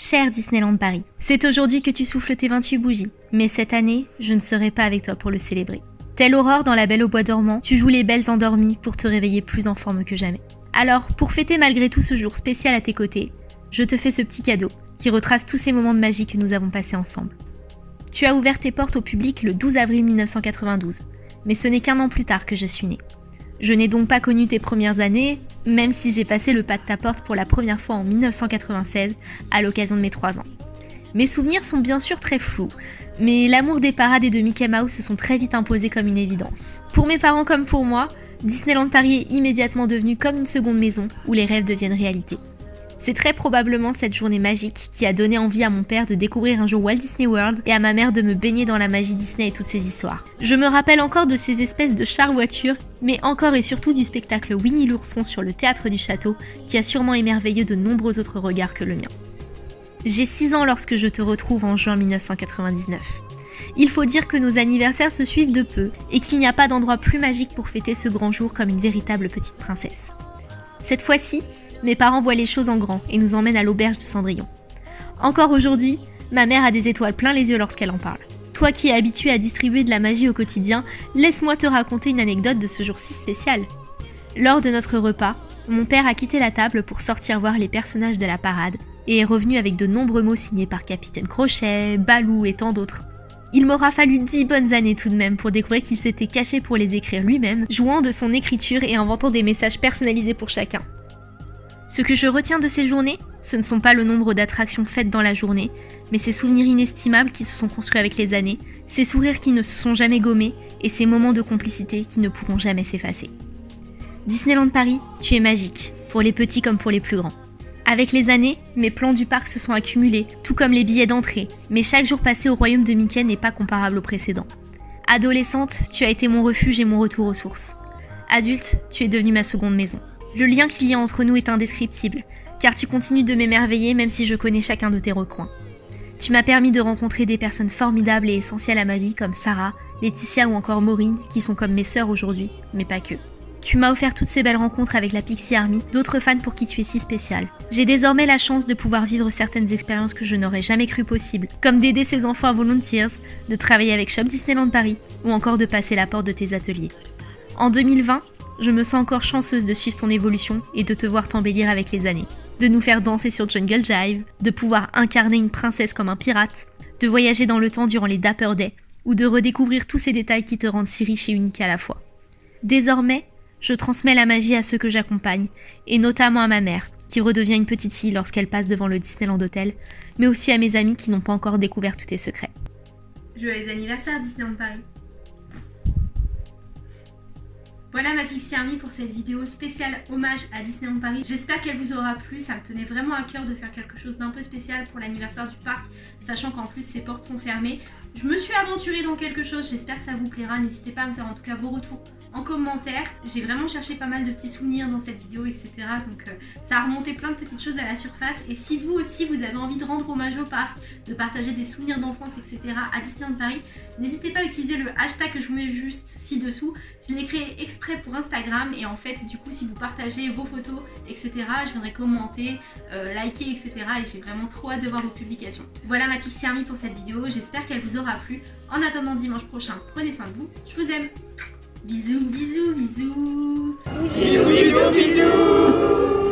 Cher Disneyland Paris, c'est aujourd'hui que tu souffles tes 28 bougies, mais cette année, je ne serai pas avec toi pour le célébrer. Telle aurore dans la belle au bois dormant, tu joues les belles endormies pour te réveiller plus en forme que jamais. Alors, pour fêter malgré tout ce jour spécial à tes côtés, je te fais ce petit cadeau qui retrace tous ces moments de magie que nous avons passés ensemble. Tu as ouvert tes portes au public le 12 avril 1992, mais ce n'est qu'un an plus tard que je suis née. Je n'ai donc pas connu tes premières années, même si j'ai passé le pas de ta porte pour la première fois en 1996, à l'occasion de mes 3 ans. Mes souvenirs sont bien sûr très flous, mais l'amour des parades et de Mickey Mouse se sont très vite imposés comme une évidence. Pour mes parents comme pour moi, Disneyland Paris est immédiatement devenu comme une seconde maison où les rêves deviennent réalité. C'est très probablement cette journée magique qui a donné envie à mon père de découvrir un jour Walt Disney World et à ma mère de me baigner dans la magie Disney et toutes ses histoires. Je me rappelle encore de ces espèces de chars voitures, mais encore et surtout du spectacle Winnie l'ourson sur le théâtre du château qui a sûrement émerveillé de nombreux autres regards que le mien. J'ai 6 ans lorsque je te retrouve en juin 1999. Il faut dire que nos anniversaires se suivent de peu et qu'il n'y a pas d'endroit plus magique pour fêter ce grand jour comme une véritable petite princesse. Cette fois-ci, mes parents voient les choses en grand et nous emmènent à l'auberge de Cendrillon. Encore aujourd'hui, ma mère a des étoiles plein les yeux lorsqu'elle en parle. Toi qui es habitué à distribuer de la magie au quotidien, laisse-moi te raconter une anecdote de ce jour si spécial. Lors de notre repas, mon père a quitté la table pour sortir voir les personnages de la parade et est revenu avec de nombreux mots signés par Capitaine Crochet, Balou et tant d'autres. Il m'aura fallu dix bonnes années tout de même pour découvrir qu'il s'était caché pour les écrire lui-même, jouant de son écriture et inventant des messages personnalisés pour chacun. Ce que je retiens de ces journées, ce ne sont pas le nombre d'attractions faites dans la journée, mais ces souvenirs inestimables qui se sont construits avec les années, ces sourires qui ne se sont jamais gommés et ces moments de complicité qui ne pourront jamais s'effacer. Disneyland Paris, tu es magique, pour les petits comme pour les plus grands. Avec les années, mes plans du parc se sont accumulés, tout comme les billets d'entrée, mais chaque jour passé au royaume de Mickey n'est pas comparable au précédent. Adolescente, tu as été mon refuge et mon retour aux sources. Adulte, tu es devenue ma seconde maison. Le lien qu'il y a entre nous est indescriptible, car tu continues de m'émerveiller même si je connais chacun de tes recoins. Tu m'as permis de rencontrer des personnes formidables et essentielles à ma vie comme Sarah, Laetitia ou encore Maureen, qui sont comme mes sœurs aujourd'hui, mais pas que. Tu m'as offert toutes ces belles rencontres avec la Pixie Army, d'autres fans pour qui tu es si spécial. J'ai désormais la chance de pouvoir vivre certaines expériences que je n'aurais jamais cru possibles, comme d'aider ces enfants à Volunteers, de travailler avec Shop Disneyland Paris, ou encore de passer la porte de tes ateliers. En 2020, je me sens encore chanceuse de suivre ton évolution et de te voir t'embellir avec les années. De nous faire danser sur Jungle Jive, de pouvoir incarner une princesse comme un pirate, de voyager dans le temps durant les Dapper Day, ou de redécouvrir tous ces détails qui te rendent si riche et unique à la fois. Désormais, je transmets la magie à ceux que j'accompagne, et notamment à ma mère, qui redevient une petite fille lorsqu'elle passe devant le Disneyland Hotel, mais aussi à mes amis qui n'ont pas encore découvert tous tes secrets. Joyeux anniversaire Disneyland Paris voilà ma Pixie Army pour cette vidéo spéciale hommage à Disneyland Paris. J'espère qu'elle vous aura plu, ça me tenait vraiment à cœur de faire quelque chose d'un peu spécial pour l'anniversaire du parc, sachant qu'en plus ses portes sont fermées. Je me suis aventurée dans quelque chose, j'espère que ça vous plaira, n'hésitez pas à me faire en tout cas vos retours en commentaire. J'ai vraiment cherché pas mal de petits souvenirs dans cette vidéo, etc. Donc euh, ça a remonté plein de petites choses à la surface. Et si vous aussi, vous avez envie de rendre hommage au parc, de partager des souvenirs d'enfance, etc. à Disneyland Paris, n'hésitez pas à utiliser le hashtag que je vous mets juste ci-dessous. Je l'ai créé exprès pour Instagram et en fait, du coup, si vous partagez vos photos, etc., je viendrai commenter, euh, liker, etc. Et j'ai vraiment trop hâte de voir vos publications. Voilà ma Pixie Army pour cette vidéo. J'espère qu'elle vous aura plu. En attendant dimanche prochain, prenez soin de vous. Je vous aime Bisous, bisous, bisous Bisous, bisous, bisous